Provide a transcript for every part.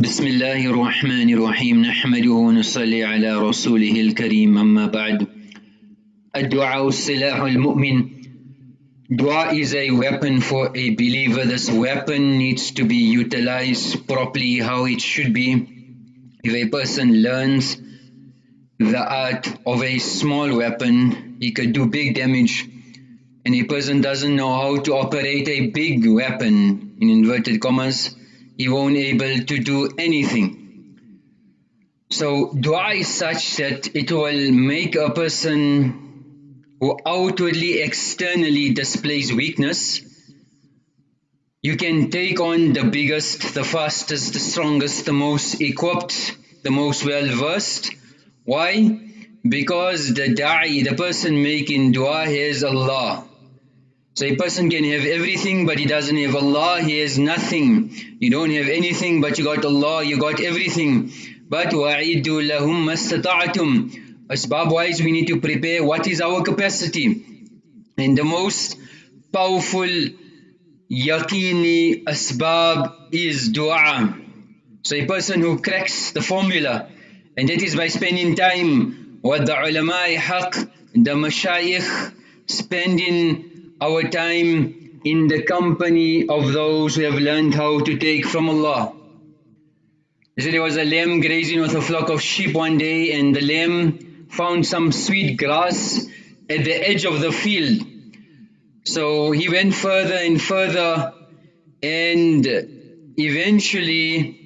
بسم الله الرحمن الرحيم نحمده ونصلي على رسوله الكريم أما بعد الدعاء سلاح المؤمن Dua is a weapon for a believer. This weapon needs to be utilized properly how it should be. If a person learns the art of a small weapon, he could do big damage. And a person doesn't know how to operate a big weapon, in inverted commas, he won't able to do anything. So dua is such that it will make a person who outwardly, externally displays weakness, you can take on the biggest, the fastest, the strongest, the most equipped, the most well versed. Why? Because the da'i, the person making dua, has Allah. So a person can have everything but he doesn't have Allah, he has nothing. You don't have anything but you got Allah, you got everything. But وَعِدُّ لَهُمْ مَسْتَطَعْتُمْ Asbab wise we need to prepare what is our capacity. And the most powerful yaqini asbab is dua. So a person who cracks the formula and that is by spending time with the ulama haq, the mashayikh, spending our time in the company of those who have learned how to take from Allah. Said there was a lamb grazing with a flock of sheep one day and the lamb found some sweet grass at the edge of the field. So he went further and further and eventually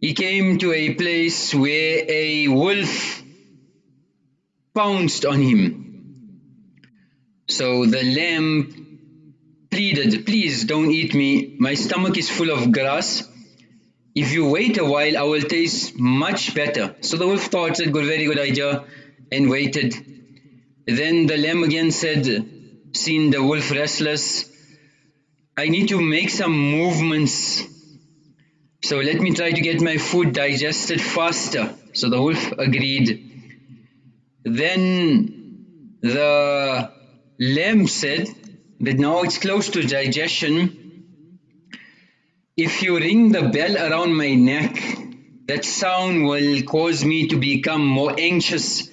he came to a place where a wolf pounced on him. So the lamb pleaded, please don't eat me, my stomach is full of grass if you wait a while, I will taste much better. So the wolf thought it was a very good idea and waited. Then the lamb again said, seeing the wolf restless, I need to make some movements. So let me try to get my food digested faster. So the wolf agreed. Then the lamb said that now it's close to digestion if you ring the bell around my neck, that sound will cause me to become more anxious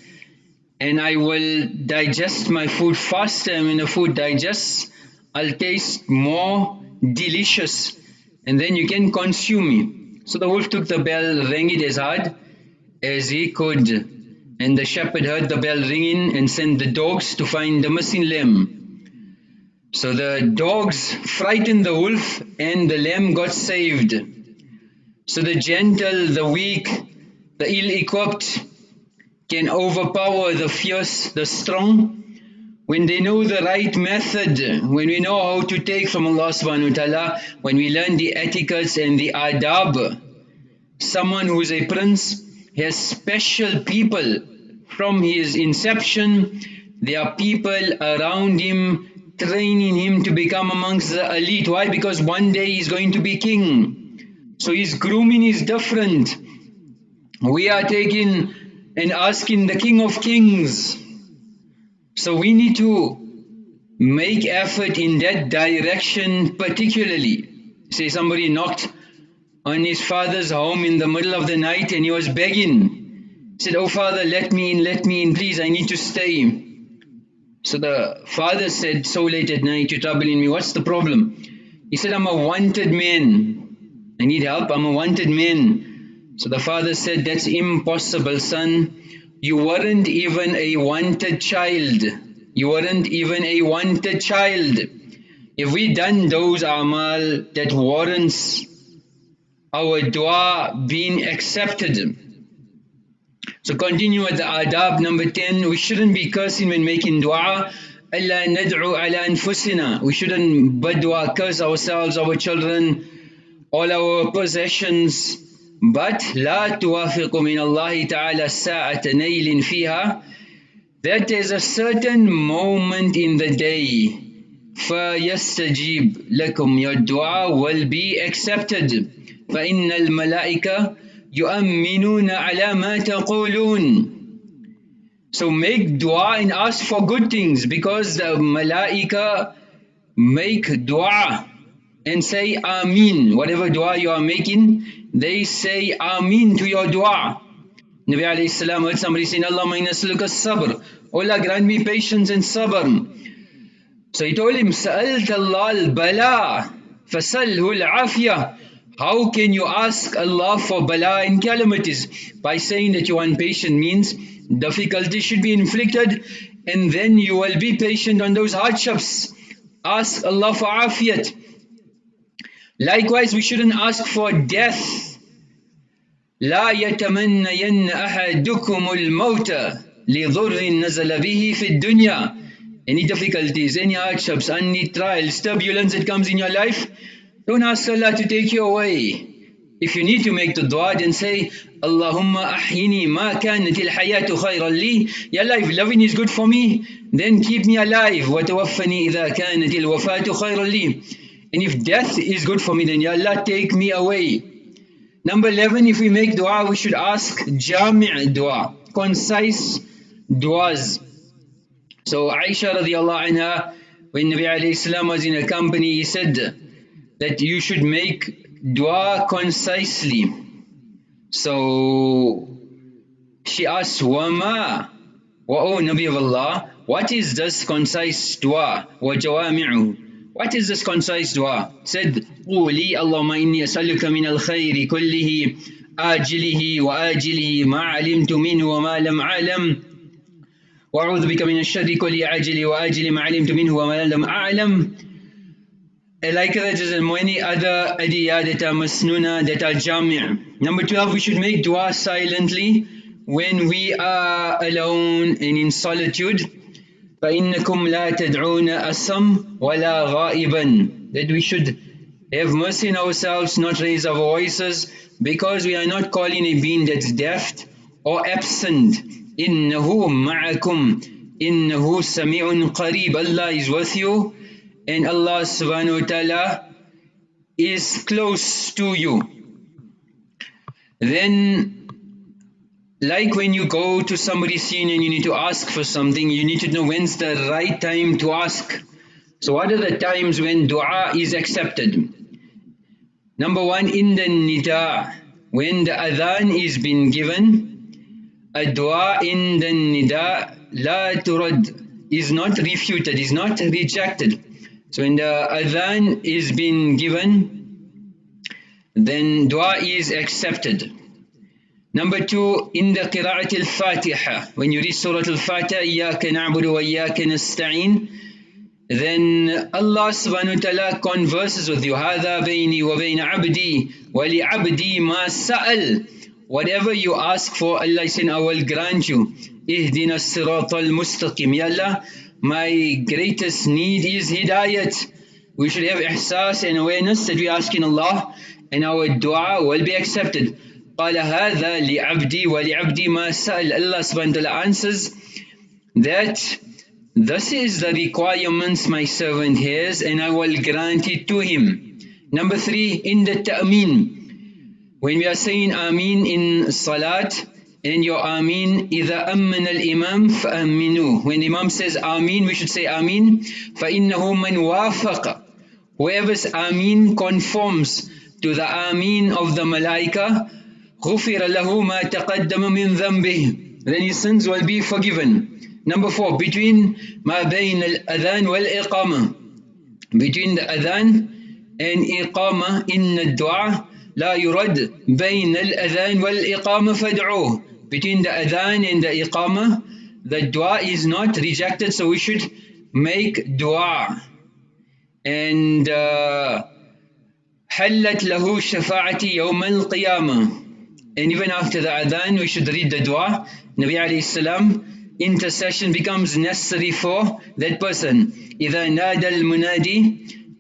and I will digest my food faster and when the food digests, I'll taste more delicious and then you can consume me. So the wolf took the bell, rang it as hard as he could and the shepherd heard the bell ringing and sent the dogs to find the missing lamb. So the dogs frightened the wolf and the lamb got saved. So the gentle, the weak, the ill-equipped can overpower the fierce, the strong. When they know the right method, when we know how to take from Allah subhanahu wa ta'ala, when we learn the etiquettes and the adab, someone who is a prince has special people from his inception, there are people around him training him to become amongst the elite. Why? Because one day he's going to be king. So his grooming is different. We are taking and asking the king of kings. So we need to make effort in that direction particularly. Say somebody knocked on his father's home in the middle of the night and he was begging. He said, oh father, let me in, let me in, please, I need to stay. So the father said, so late at night, you're troubling me, what's the problem? He said, I'm a wanted man. I need help, I'm a wanted man. So the father said, that's impossible son. You weren't even a wanted child. You weren't even a wanted child. If we done those amal that warrants our dua being accepted, so continue with the adab number 10. We shouldn't be cursing when making dua. ألا ندعو على أنفسنا. We shouldn't badwa curse ourselves, our children, all our possessions. But لا توافق من الله تعالى ساعة نيل فيها. That is a certain moment in the day. فيستجيب لكم. Your dua will be accepted. فإن الملائكة يؤمنون على ما تقولون So make dua and ask for good things because the malaika make dua and say Ameen. Whatever dua you are making, they say Ameen to your dua. Nabi alayhi salam heard somebody saying, Allah nasluka sabr. Allah grant me patience and sabr. So he told him, Sa'alt Allah al-bala, fasalhu al-afiyah. How can you ask Allah for bala and calamities? By saying that you want patience means difficulty should be inflicted and then you will be patient on those hardships. Ask Allah for afiyat. Likewise, we shouldn't ask for death. لا يتمنين أحدكم الموت لضر نزل به في الدنيا any difficulties, any hardships, any trials, turbulence that comes in your life, don't ask Allah to take you away. If you need to make the dua, then say, Allahumma ahyini ma kanat al-hayatu khayran li. Ya Allah, if loving is good for me, then keep me alive. وَتَوَفَّنِي إِذَا كَانَتِ الْوَفَاةُ خَيْرًا لِي And if death is good for me, then Ya Allah, take me away. Number 11, if we make dua, we should ask jami' dua, concise duas. So Aisha radiallahu anha, when Nabi alayhi salam was in a company, he said that you should make dua concisely. So she asked, Wama, wa oh Nabi of Allah, what is this concise dua? Wa jawami'u. What is this concise dua? Said, قولي اللهم إني أسألك من الخير كله آجله وآجله ما علمت منه وما لم أعلم وأعوذ بك من الشر كل عاجل وآجل ما علمت منه وما لم أعلم like that is many other adiyah that are masnuna that are jami' number 12 we should make dua silently when we are alone and in solitude فإنكم لا تدعون أسم ولا غائبا that we should have mercy in ourselves not raise our voices because we are not calling a being that's deaf or absent إنه معكم إنه سميع قريب Allah is with you and Allah subhanahu wa ta'ala is close to you then like when you go to somebody's scene and you need to ask for something you need to know when's the right time to ask so what are the times when dua is accepted number one in the nida when the adhan is being given a dua in the nida la turad is not refuted, is not rejected. So when the adhan is being given, then dua is accepted. Number two, in the qira'at al-fatiha, when you read Surah al-fatiha, إِيَّاكَ wa وَإِيَّاكَ نَسْتَعِينُ then Allah subhanahu wa ta'ala converses with you. هَذَا بَيْنِي وَبَيْنَ عَبْدِي وَلِعَبْدِي مَا سَأَلْ Whatever you ask for, Allah said, I will grant you. Ihdina sirat al-mustaqim. Ya Allah, my greatest need is hidayat. We should have ihsas and awareness that we ask in Allah and our dua will be accepted. قال هذا لعبدي ولعبدي ما سأل Allah subhanahu wa ta'ala answers that this is the requirements my servant has and I will grant it to him. Number three, in the ta'min, when we are saying Ameen in Salat, and your Ameen, إِذَا أَمَّنَ الْإِمَامِ فَأَمِّنُوا When Imam says Ameen, we should say Ameen. فَإِنَّهُ مَنْ وَافَقَ Whoever's Ameen conforms to the Ameen of the Malaika, غُفِرَ لَهُ مَا تَقَدَّمَ مِنْ ذَنْبِهِ Then his sins will be forgiven. Number four, between مَا بَيْنَ الْأَذَانِ وَالْإِقَامَةِ Between the Adhan and Iqamah in the dua, لا يرد بين الأذان والإقامة فادعوه between the adhan and the iqamah the dua is not rejected so we should make dua and uh, حلت له شفاعتي يوم القيامة and even after the adhan we should read the dua Nabi alayhi salam intercession becomes necessary for that person إذا نادى المنادي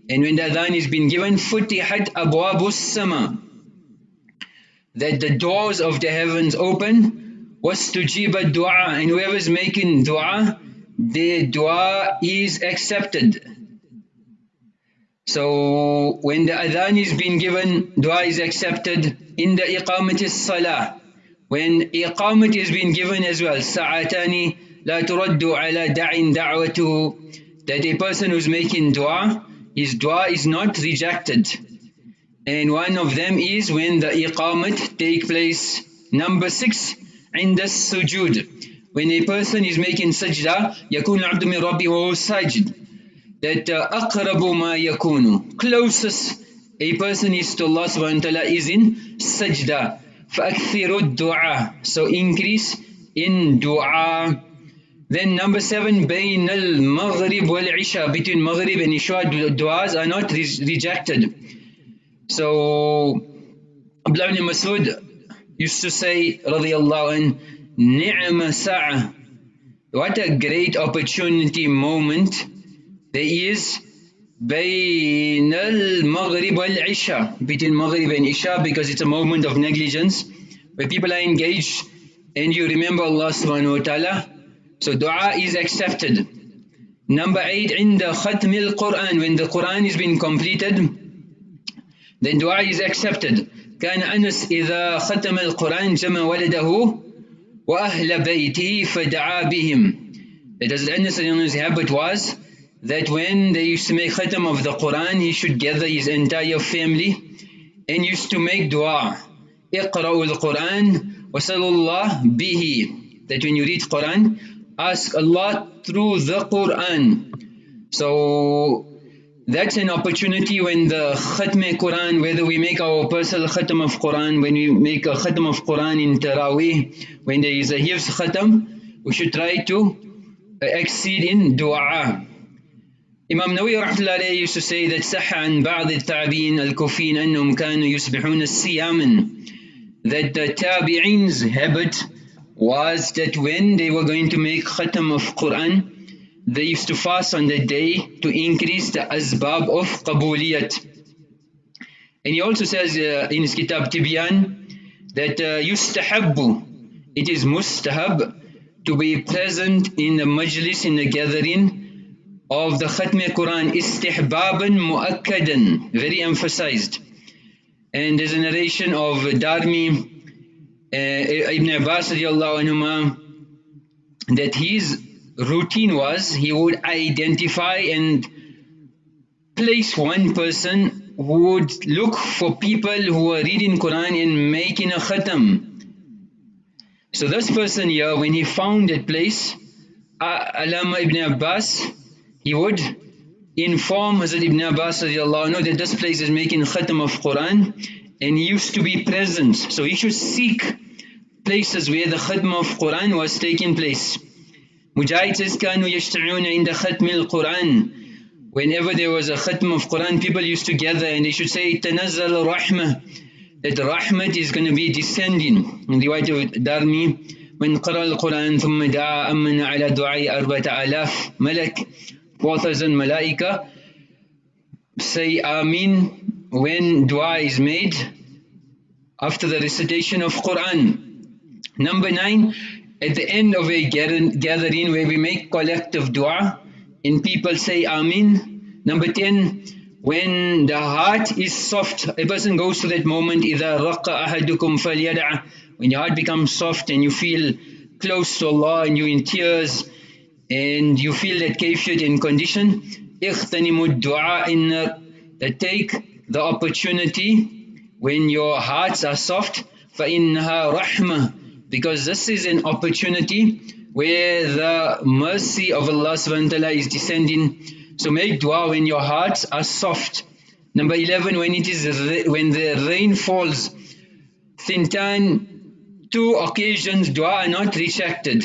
and when the adhan is being given فتحت أبواب السماء that the doors of the heavens open. Was to jiba dua and whoever is making dua their dua is accepted. So when the adhan is being given dua is accepted. In the iqamat salah when iqamat is being given as well sa'atani la turaddu ala da'in da'watuhu that a person who's making dua his dua is not rejected And one of them is when the iqamat take place. Number six, عند السجود. When a person is making sajda, يكون العبد من ربه وهو ساجد. That uh, أقرب ما يكون. Closest a person is to Allah subhanahu wa ta'ala is in sajda. فأكثر الدعاء. So increase in dua. Then number seven, بين المغرب والعشاء. Between Maghrib and Isha, du'as are not re rejected. So, Abdullah ibn Masud used to say, radiyallahu an, ni'ma sa'a. What a great opportunity moment there is بين المغرب والعشاء between Maghrib and Isha because it's a moment of negligence where people are engaged and you remember Allah subhanahu wa ta'ala so dua is accepted number 8 عند ختم القرآن when the Quran is being completed then dua is accepted كان أنس إذا ختم القرآن جمع ولده وأهل بيته فدعا بهم that as Anas his habit was that when they used to make khatam of the Quran, he should gather his entire family and used to make dua. اقرأوا القرآن وصلوا الله به. That when you read Quran, ask Allah through the Quran. So that's an opportunity when the khatm Quran, whether we make our personal khatam of Quran, when we make a khatam of Quran in Taraweeh, when there is a hifz khatam, we should try to exceed in dua. Imam Nawawi rahmatullahi used to say that صح عن بعض التابعين الكوفيين أنهم كانوا يصبحون الصياما that the tabi'in's habit was that when they were going to make khatam of Quran they used to fast on that day to increase the asbab of qabuliyat and he also says uh, in his kitab Tibyan that uh, it is mustahab to be present in the majlis in the gathering of the Khatm Quran istihbaban muakkadan, very emphasized. And there's a narration of Darmi uh, Ibn Abbas that his routine was he would identify and place one person who would look for people who were reading Quran and making a khatam. So this person here, when he found that place, Alama ibn Abbas, he would inform Hazrat Ibn Abbas that this place is making khatam of Quran and he used to be present. So he should seek places where the khatam of Quran was taking place. Mujahid says, كانوا يجتمعون عند ختم القرآن Whenever there was a khatam of Quran, people used to gather and they should say, تنزل رحمة That rahmat is going to be descending. In the way of Darmi, من قرأ القرآن ثم دعا أمن على دعاء أربعة آلاف ملك 4,000 malaika say Amin when dua is made after the recitation of Quran. Number nine, at the end of a gathering where we make collective dua and people say Amin. Number 10, when the heart is soft, a person goes to that moment, إِذَا رَقَّ أَحَدُكُمْ فَلْيَدَعَ When your heart becomes soft and you feel close to Allah and you're in tears, and you feel that kayfiyat in condition, اغتنموا الدعاء in that take the opportunity when your hearts are soft فإنها رحمة because this is an opportunity where the mercy of Allah subhanahu wa ta'ala is descending. So make dua when your hearts are soft. Number 11, when it is when the rain falls. Thintan, two occasions dua are not rejected.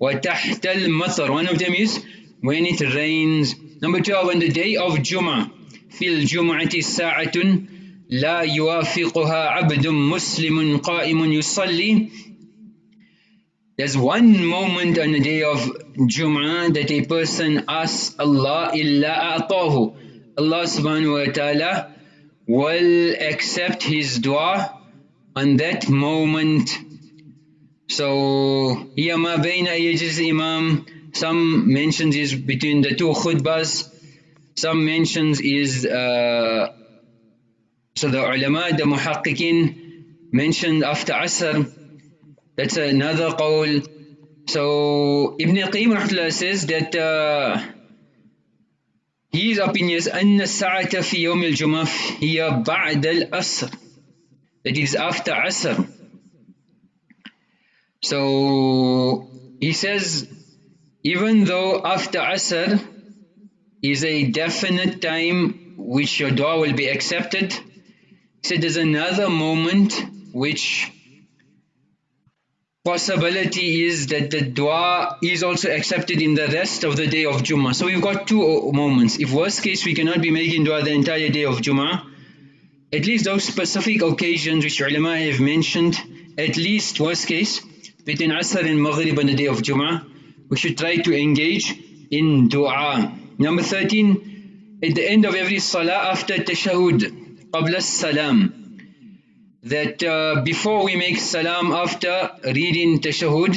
وَتَحْتَ الْمَطَرِ One of them is when it rains. Number 12, on the day of Jum'ah. فِي الْجُمْعَةِ سَاعَةٌ لا يوافقها عبد مسلم قائم يصلي there's one moment on the day of Jum'ah that a person asks Allah illa a'tahu. Allah subhanahu wa ta'ala will accept his dua on that moment. So here ma bayna yajlis imam, some mentions is between the two khutbas, some mentions is uh, so the ulama, the muhaqqiqin mentioned after asr, that's another qawl. So Ibn Qayyim says that uh, His opinion is أن الساعة في يوم الجمعة هي بعد الأسر. That is after Asr. So he says, even though after Asr is a definite time which your dua will be accepted, he said there's another moment which possibility is that the dua is also accepted in the rest of the day of Jummah. So we've got two moments. If worst case we cannot be making dua the entire day of Jummah, at least those specific occasions which ulama have mentioned, at least worst case, between Asr and Maghrib on the day of Jummah, we should try to engage in dua. Number 13, at the end of every salah after tashahud, qabla salam, that uh, before we make salam after reading tashahud,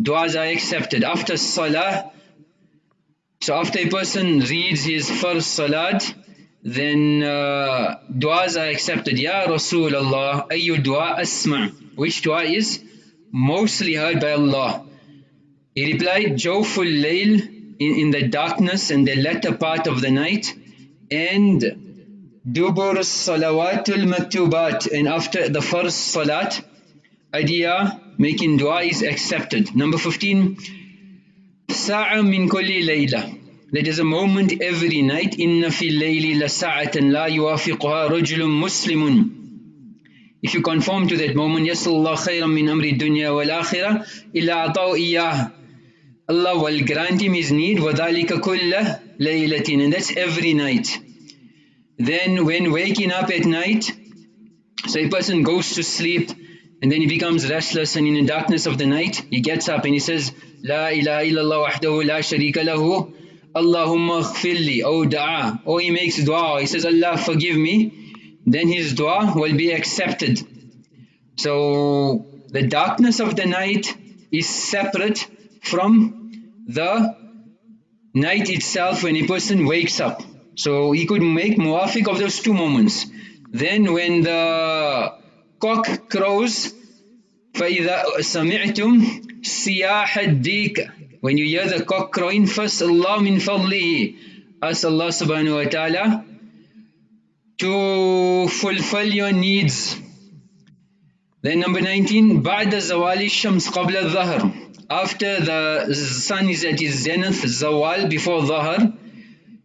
du'as are accepted. After salah, so after a person reads his first salat, then uh, du'as are accepted. Ya Rasulullah, ayyu dua asma. Which dua is mostly heard by Allah? He replied, Jawful layl, in, in the darkness and the latter part of the night, and Dubur Salawatul Maktubat, and after the first Salat, idea making dua is accepted. Number 15, Sa'a min kulli layla. There is a moment every night. Inna fi layli la sa'atan la yuwafiquha rajulun muslimun. If you conform to that moment, Yasallah khayran min amri dunya wal akhirah illa ata'u iyah. Allah will grant him his need, وَذَلِكَ كُلَّ لَيْلَةٍ And that's every night. Then when waking up at night, so a person goes to sleep and then he becomes restless and in the darkness of the night, he gets up and he says, La ilaha illallah wahdahu la sharika lahu Allahumma khfirli, or dua, or he makes dua, he says, Allah forgive me, then his dua will be accepted. So the darkness of the night is separate from the night itself when a person wakes up. So he could make muwafiq of those two moments. Then when the cock crows, فَإِذَا سَمِعْتُمْ سِيَاحَ الدِّيكَ when you hear the cock crowing, first Allah min fadlihi. Ask Allah subhanahu wa ta'ala to fulfill your needs. Then number 19, بعد زوال الشمس قبل الظهر. After the sun is at its zenith, zawal before ظهر,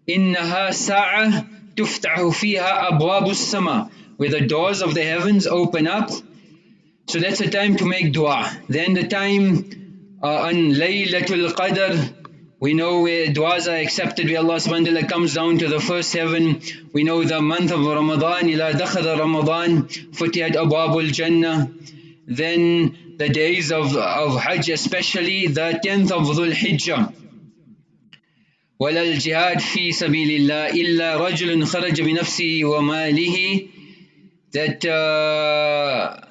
إنها ساعة تفتح فيها أبواب السماء. Where the doors of the heavens open up. So that's the time to make dua. Then the time uh, on Laylatul Qadr, we know where du'as are accepted, where Allah subhanahu wa ta'ala comes down to the first heaven. We know the month of Ramadan, ila dakhada Ramadan, futiyat abwabul Jannah. Then the days of, of Hajj, especially the 10th of Dhul Hijjah. ولا الجهاد في سبيل الله إلا رجل خرج بنفسه وماله that uh,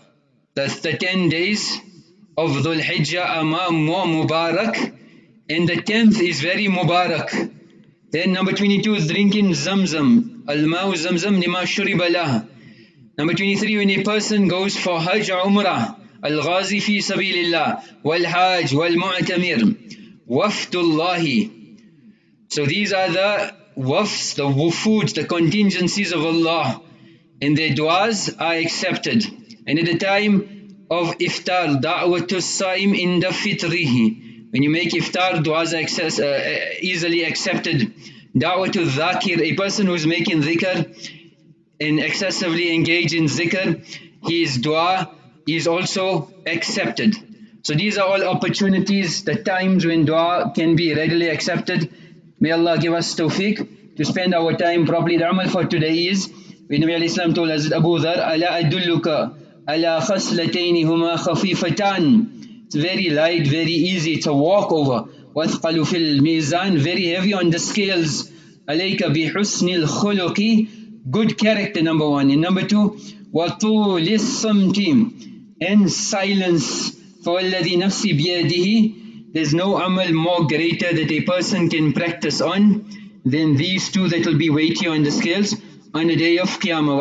that's the 10 days of Dhul Hijjah are more Mubarak and the 10th is very Mubarak. Then number 22 is drinking Zamzam. Al-Ma'u Zamzam lima shuriba Number 23 when a person goes for Hajj Umrah. Al-Ghazi fi sabilillah. Wal-Hajj wal-Mu'tamir. Wafdullahi. So these are the wafs, the wufuds, the contingencies of Allah. And their du'as are accepted. And at the time of iftar, da'watul sa'im in the fitrihi. When you make iftar, du'as are access, uh, easily accepted. Da'watul dhakir, a person who is making dhikr and excessively engaged in zikr, his dua is also accepted. So these are all opportunities, the times when dua can be readily accepted. May Allah give us tawfiq to spend our time properly. The amal for today is, when Nabi Islam told us, Abu Dhar, it's very light very easy. It's a walk over. Wathqalu fil mizan very heavy on the scales. Good character number 1 and number 2 wa tulis samti and silence. Alladhi nafsi biyadihi there's no amal more greater that a person can practice on than these two that will be weightier on the scales on the day of Qiyamah.